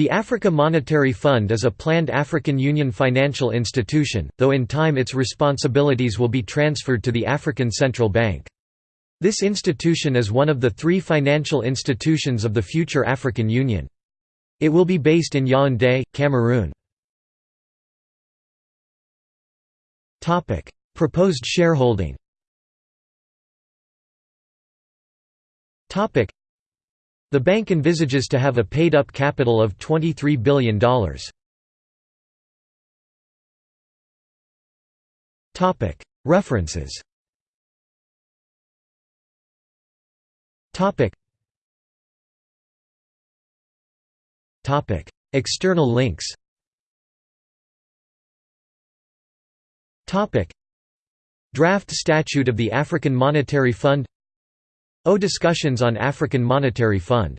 The African Monetary Fund is a planned African Union financial institution, though in time its responsibilities will be transferred to the African Central Bank. This institution is one of the three financial institutions of the future African Union. It will be based in Yaoundé, Cameroon. Proposed shareholding the bank envisages to have a paid-up capital of $23 billion. References. External links. Draft Statute of the African Monetary Fund O Discussions on African Monetary Fund